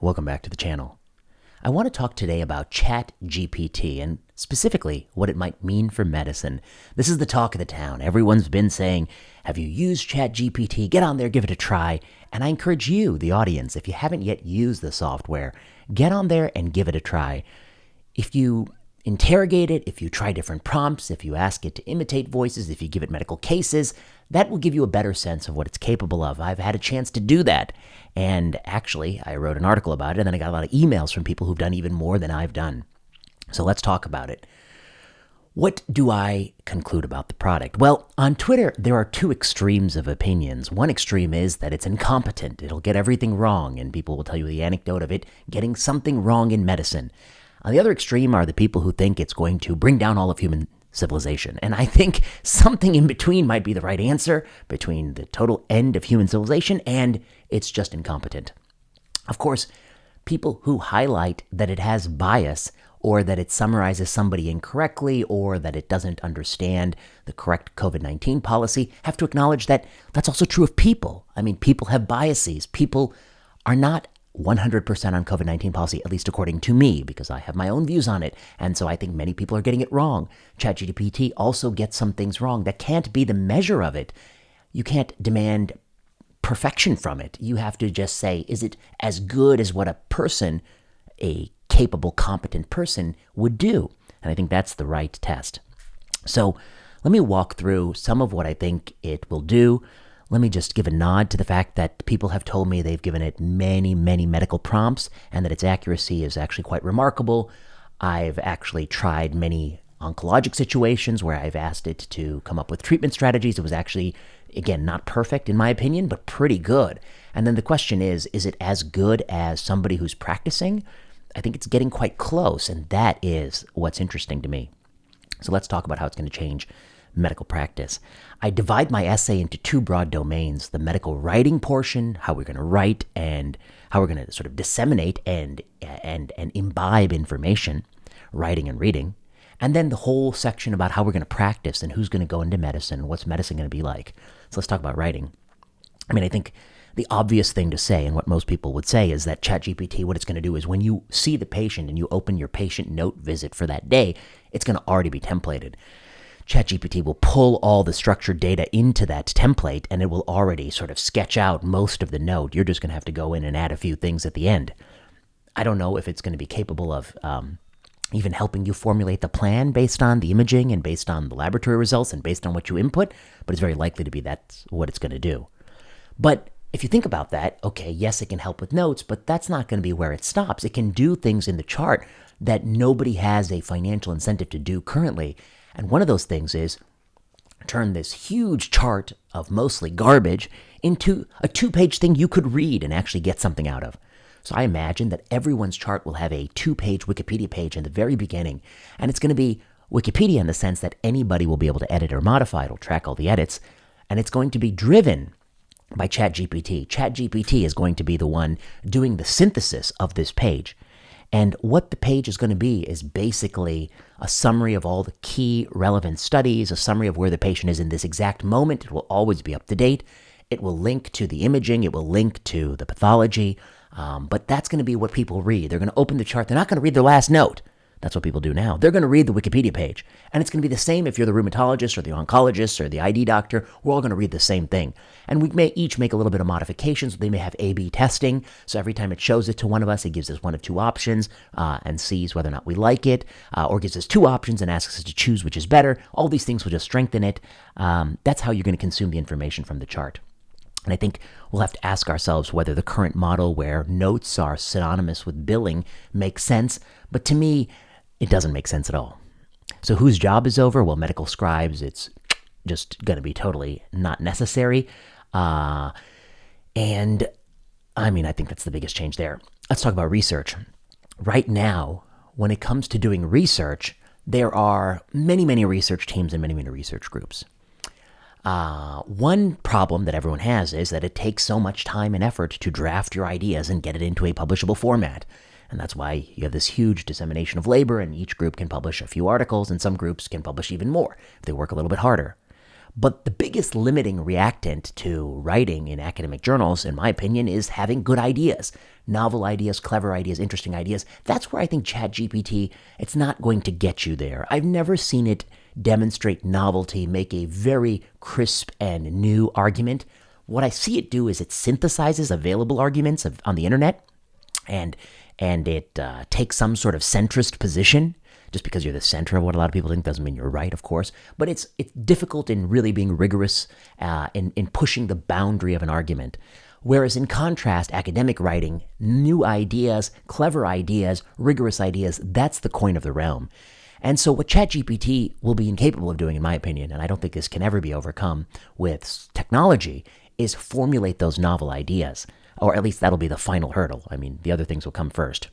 Welcome back to the channel. I want to talk today about ChatGPT and specifically what it might mean for medicine. This is the talk of the town. Everyone's been saying, Have you used ChatGPT? Get on there, give it a try. And I encourage you, the audience, if you haven't yet used the software, get on there and give it a try. If you interrogate it, if you try different prompts, if you ask it to imitate voices, if you give it medical cases, that will give you a better sense of what it's capable of. I've had a chance to do that. And actually, I wrote an article about it, and then I got a lot of emails from people who've done even more than I've done. So let's talk about it. What do I conclude about the product? Well, on Twitter, there are two extremes of opinions. One extreme is that it's incompetent, it'll get everything wrong, and people will tell you the anecdote of it getting something wrong in medicine. On the other extreme are the people who think it's going to bring down all of human civilization. And I think something in between might be the right answer between the total end of human civilization and it's just incompetent. Of course, people who highlight that it has bias or that it summarizes somebody incorrectly or that it doesn't understand the correct COVID 19 policy have to acknowledge that that's also true of people. I mean, people have biases. People are not 100% on COVID 19 policy, at least according to me, because I have my own views on it. And so I think many people are getting it wrong. ChatGPT also gets some things wrong. That can't be the measure of it. You can't demand perfection from it. You have to just say, is it as good as what a person, a capable, competent person, would do? And I think that's the right test. So let me walk through some of what I think it will do let me just give a nod to the fact that people have told me they've given it many, many medical prompts and that its accuracy is actually quite remarkable. I've actually tried many oncologic situations where I've asked it to come up with treatment strategies. It was actually, again, not perfect in my opinion, but pretty good. And then the question is is it as good as somebody who's practicing? I think it's getting quite close, and that is what's interesting to me. So let's talk about how it's going to change medical practice. I divide my essay into two broad domains the medical writing portion, how we're going to write and how we're going to sort of disseminate and, and, and imbibe information, writing and reading, and then the whole section about how we're going to practice and who's going to go into medicine, what's medicine going to be like. So let's talk about writing. I mean, I think the obvious thing to say, and what most people would say, is that ChatGPT, what it's going to do is when you see the patient and you open your patient note visit for that day, it's going to already be templated. ChatGPT will pull all the structured data into that template and it will already sort of sketch out most of the note. You're just going to have to go in and add a few things at the end. I don't know if it's going to be capable of um, even helping you formulate the plan based on the imaging and based on the laboratory results and based on what you input, but it's very likely to be that's what it's going to do. But if you think about that, okay, yes, it can help with notes, but that's not going to be where it stops. It can do things in the chart that nobody has a financial incentive to do currently. And one of those things is turn this huge chart of mostly garbage into a two page thing you could read and actually get something out of. So I imagine that everyone's chart will have a two page Wikipedia page in the very beginning. And it's going to be Wikipedia in the sense that anybody will be able to edit or modify. It'll track all the edits. And it's going to be driven by ChatGPT. ChatGPT is going to be the one doing the synthesis of this page. And what the page is going to be is basically a summary of all the key relevant studies, a summary of where the patient is in this exact moment. It will always be up to date. It will link to the imaging, it will link to the pathology. Um, but that's going to be what people read. They're going to open the chart, they're not going to read their last note. That's what people do now. They're going to read the Wikipedia page. And it's going to be the same if you're the rheumatologist or the oncologist or the ID doctor. We're all going to read the same thing. And we may each make a little bit of modifications. They may have A B testing. So every time it shows it to one of us, it gives us one of two options uh, and sees whether or not we like it, uh, or gives us two options and asks us to choose which is better. All these things will just strengthen it. Um, that's how you're going to consume the information from the chart. And I think we'll have to ask ourselves whether the current model where notes are synonymous with billing makes sense. But to me, it doesn't make sense at all. So, whose job is over? Well, medical scribes, it's just going to be totally not necessary. Uh, and I mean, I think that's the biggest change there. Let's talk about research. Right now, when it comes to doing research, there are many, many research teams and many, many research groups. Uh, one problem that everyone has is that it takes so much time and effort to draft your ideas and get it into a publishable format. And that's why you have this huge dissemination of labor, and each group can publish a few articles, and some groups can publish even more if they work a little bit harder. But the biggest limiting reactant to writing in academic journals, in my opinion, is having good ideas, novel ideas, clever ideas, interesting ideas. That's where I think ChatGPT, it's not going to get you there. I've never seen it demonstrate novelty, make a very crisp and new argument. What I see it do is it synthesizes available arguments of, on the internet and and it uh, takes some sort of centrist position just because you're the center of what a lot of people think doesn't mean you're right, of course. But it's it's difficult in really being rigorous uh, in in pushing the boundary of an argument. Whereas in contrast, academic writing, new ideas, clever ideas, rigorous ideas, that's the coin of the realm. And so, what ChatGPT will be incapable of doing, in my opinion, and I don't think this can ever be overcome with technology, is formulate those novel ideas. Or at least that'll be the final hurdle. I mean, the other things will come first.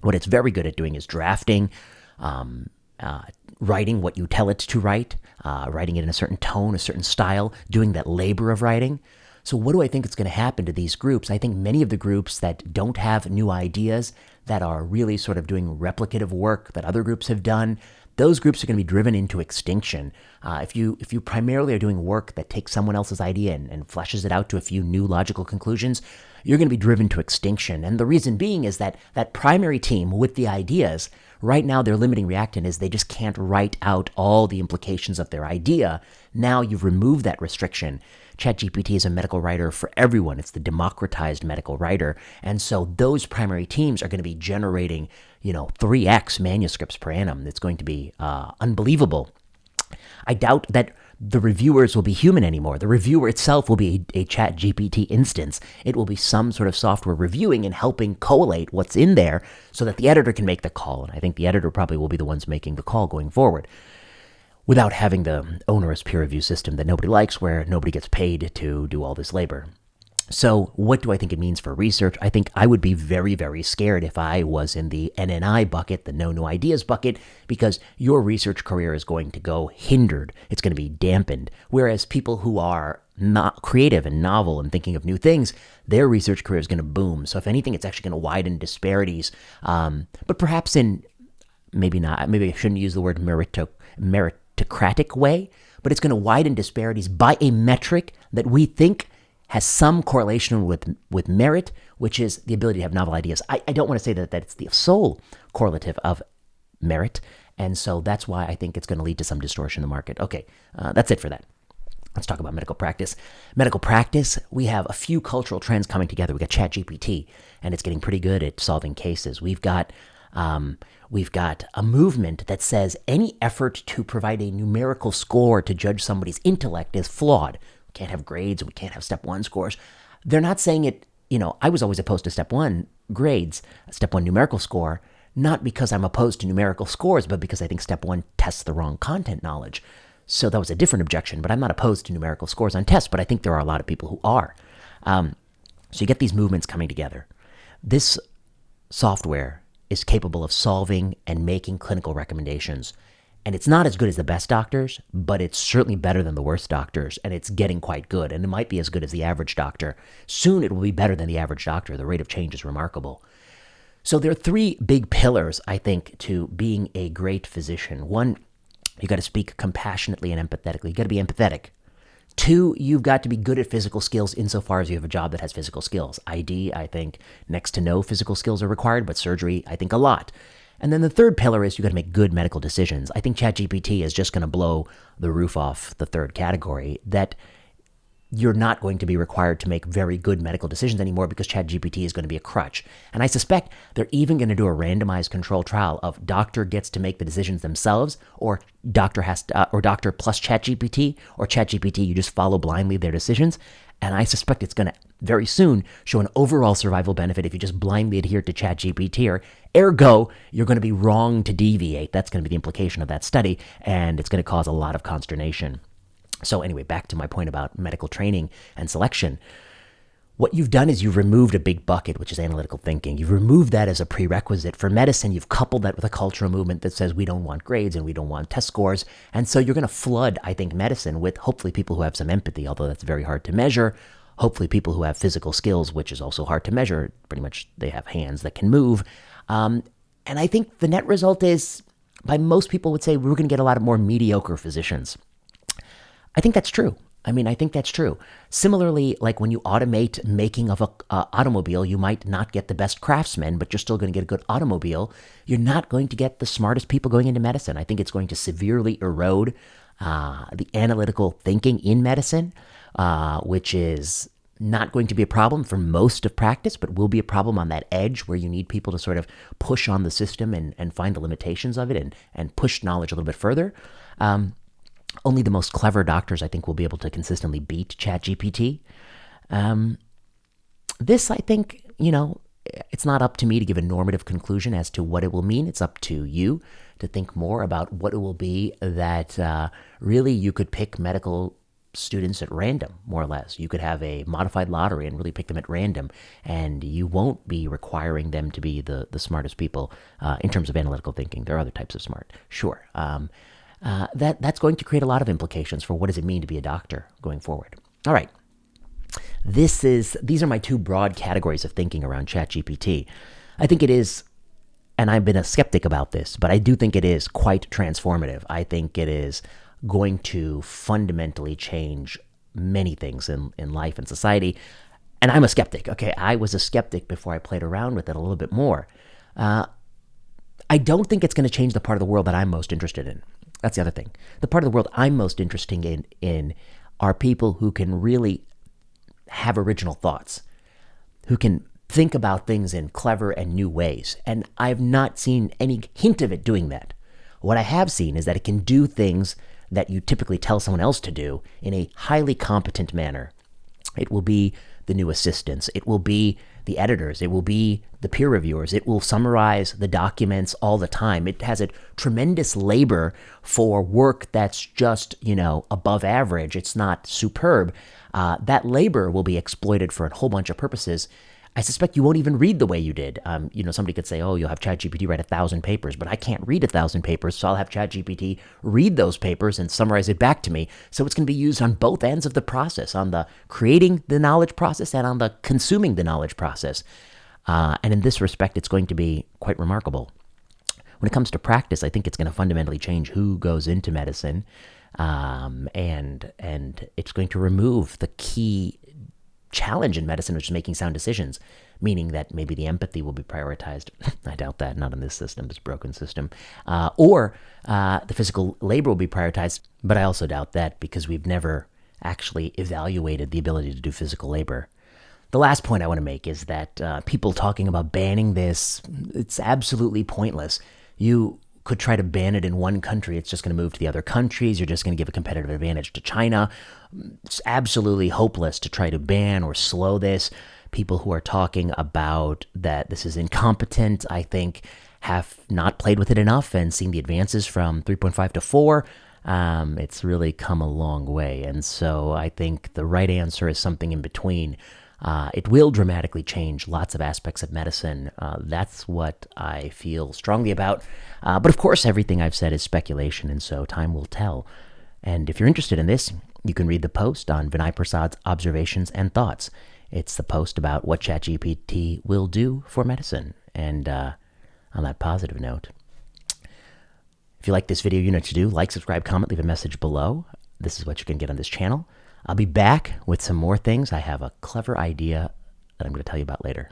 What it's very good at doing is drafting, um, uh, writing what you tell it to write, uh, writing it in a certain tone, a certain style, doing that labor of writing. So, what do I think is going to happen to these groups? I think many of the groups that don't have new ideas, that are really sort of doing replicative work that other groups have done, those groups are going to be driven into extinction. Uh, if you if you primarily are doing work that takes someone else's idea and, and fleshes it out to a few new logical conclusions, you're going to be driven to extinction. And the reason being is that that primary team with the ideas Right now, their limiting reactant is they just can't write out all the implications of their idea. Now you've removed that restriction. ChatGPT is a medical writer for everyone. It's the democratized medical writer. And so those primary teams are going to be generating, you know, 3x manuscripts per annum. It's going to be uh, unbelievable. I doubt that the reviewers will be human anymore. The reviewer itself will be a, a, chat GPT instance. It will be some sort of software reviewing and helping collate what's in there so that the editor can make the call. And I think the editor probably will be the ones making the call going forward without having the onerous peer review system that nobody likes where nobody gets paid to do all this labor. So, what do I think it means for research? I think I would be very, very scared if I was in the NNI bucket, the no new ideas bucket, because your research career is going to go hindered. It's going to be dampened. Whereas people who are not creative and novel and thinking of new things, their research career is going to boom. So, if anything, it's actually going to widen disparities. Um, but perhaps in maybe not, maybe I shouldn't use the word merito, meritocratic way, but it's going to widen disparities by a metric that we think has some correlation with with merit, which is the ability to have novel ideas. I, I don't want to say that, that it's the sole correlative of merit, and so that's why I think it's going to lead to some distortion in the market. Okay, uh, that's it for that. Let's talk about medical practice. Medical practice, we have a few cultural trends coming together. We got ChatGPT, and it's getting pretty good at solving cases. We've got um, we've got a movement that says any effort to provide a numerical score to judge somebody's intellect is flawed can't have grades, we can't have step one scores. They're not saying it, you know, I was always opposed to step one grades, step one numerical score, not because I'm opposed to numerical scores, but because I think step one tests the wrong content knowledge. So that was a different objection, but I'm not opposed to numerical scores on tests, but I think there are a lot of people who are. Um, so you get these movements coming together. This software is capable of solving and making clinical recommendations and it's not as good as the best doctors, but it's certainly better than the worst doctors, and it's getting quite good. And it might be as good as the average doctor. Soon it will be better than the average doctor. The rate of change is remarkable. So there are three big pillars, I think, to being a great physician. One, you got to speak compassionately and empathetically. You got to be empathetic. Two, you've got to be good at physical skills insofar as you have a job that has physical skills. ID, I think next to no physical skills are required, but surgery, I think a lot. And then the third pillar is you got to make good medical decisions. I think ChatGPT is just going to blow the roof off the third category that you're not going to be required to make very good medical decisions anymore because ChatGPT is going to be a crutch. And I suspect they're even going to do a randomized control trial of doctor gets to make the decisions themselves, or doctor has to, uh, or doctor plus ChatGPT, or ChatGPT you just follow blindly their decisions. And I suspect it's going to very soon show an overall survival benefit if you just blindly adhere to ChatGPT. Ergo, you're going to be wrong to deviate. That's going to be the implication of that study, and it's going to cause a lot of consternation. So, anyway, back to my point about medical training and selection. What you've done is you've removed a big bucket, which is analytical thinking. You've removed that as a prerequisite for medicine. You've coupled that with a cultural movement that says we don't want grades and we don't want test scores. And so you're going to flood, I think, medicine with hopefully people who have some empathy, although that's very hard to measure. Hopefully, people who have physical skills, which is also hard to measure. Pretty much, they have hands that can move. Um, and I think the net result is, by most people would say, we're going to get a lot of more mediocre physicians. I think that's true. I mean, I think that's true. Similarly, like when you automate making of a uh, automobile, you might not get the best craftsmen, but you're still going to get a good automobile. You're not going to get the smartest people going into medicine. I think it's going to severely erode uh, the analytical thinking in medicine, uh, which is not going to be a problem for most of practice, but will be a problem on that edge where you need people to sort of push on the system and, and find the limitations of it and, and push knowledge a little bit further. Um, only the most clever doctors, I think, will be able to consistently beat ChatGPT. Um, this, I think, you know, it's not up to me to give a normative conclusion as to what it will mean. It's up to you to think more about what it will be that uh, really you could pick medical students at random, more or less. You could have a modified lottery and really pick them at random, and you won't be requiring them to be the, the smartest people uh, in terms of analytical thinking. There are other types of smart, sure. Um, uh, that that's going to create a lot of implications for what does it mean to be a doctor going forward. All right, this is these are my two broad categories of thinking around ChatGPT. I think it is, and I've been a skeptic about this, but I do think it is quite transformative. I think it is going to fundamentally change many things in, in life and society. And I'm a skeptic. Okay, I was a skeptic before I played around with it a little bit more. Uh, I don't think it's going to change the part of the world that I'm most interested in. That's the other thing. The part of the world I'm most interested in, in are people who can really have original thoughts, who can think about things in clever and new ways. And I've not seen any hint of it doing that. What I have seen is that it can do things that you typically tell someone else to do in a highly competent manner. It will be the new assistants. It will be the editors. It will be the peer reviewers. It will summarize the documents all the time. It has a tremendous labor for work that's just, you know, above average. It's not superb. Uh, that labor will be exploited for a whole bunch of purposes I suspect you won't even read the way you did. Um, you know, somebody could say, "Oh, you'll have ChatGPT write a thousand papers," but I can't read a thousand papers, so I'll have ChatGPT read those papers and summarize it back to me. So it's going to be used on both ends of the process, on the creating the knowledge process and on the consuming the knowledge process. Uh, and in this respect, it's going to be quite remarkable. When it comes to practice, I think it's going to fundamentally change who goes into medicine, um, and and it's going to remove the key challenge in medicine, which is making sound decisions, meaning that maybe the empathy will be prioritized. I doubt that, not in this system, this broken system. Uh, or uh, the physical labor will be prioritized, but I also doubt that because we've never actually evaluated the ability to do physical labor. The last point I want to make is that uh, people talking about banning this, it's absolutely pointless. You could try to ban it in one country, it's just going to move to the other countries. You're just going to give a competitive advantage to China. It's absolutely hopeless to try to ban or slow this. People who are talking about that this is incompetent, I think, have not played with it enough and seen the advances from 3.5 to 4. Um, it's really come a long way. And so I think the right answer is something in between. Uh, it will dramatically change lots of aspects of medicine. Uh, that's what I feel strongly about. Uh, but of course, everything I've said is speculation, and so time will tell. And if you're interested in this, you can read the post on Vinay Prasad's observations and thoughts. It's the post about what ChatGPT will do for medicine. And uh, on that positive note, if you like this video, you know what to do. Like, subscribe, comment, leave a message below. This is what you can get on this channel. I'll be back with some more things. I have a clever idea that I'm going to tell you about later.